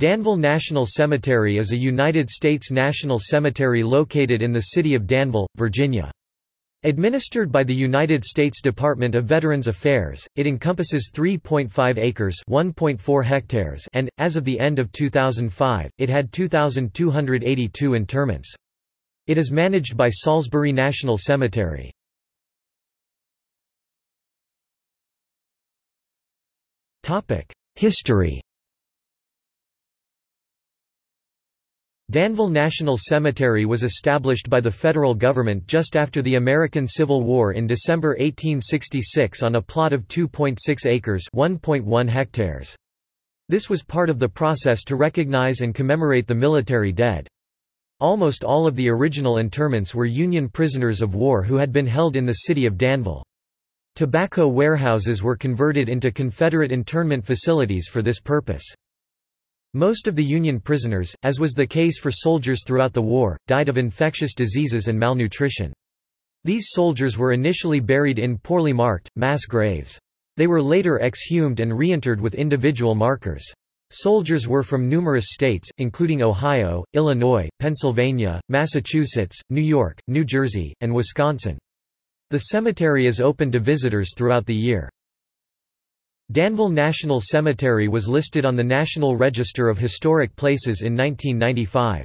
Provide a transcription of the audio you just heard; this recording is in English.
Danville National Cemetery is a United States national cemetery located in the city of Danville, Virginia. Administered by the United States Department of Veterans Affairs, it encompasses 3.5 acres (1.4 hectares) and, as of the end of 2005, it had 2,282 interments. It is managed by Salisbury National Cemetery. Topic: History Danville National Cemetery was established by the federal government just after the American Civil War in December 1866 on a plot of 2.6 acres (1.1 hectares). This was part of the process to recognize and commemorate the military dead. Almost all of the original interments were Union prisoners of war who had been held in the city of Danville. Tobacco warehouses were converted into Confederate internment facilities for this purpose. Most of the Union prisoners, as was the case for soldiers throughout the war, died of infectious diseases and malnutrition. These soldiers were initially buried in poorly marked, mass graves. They were later exhumed and reinterred with individual markers. Soldiers were from numerous states, including Ohio, Illinois, Pennsylvania, Massachusetts, New York, New Jersey, and Wisconsin. The cemetery is open to visitors throughout the year. Danville National Cemetery was listed on the National Register of Historic Places in 1995.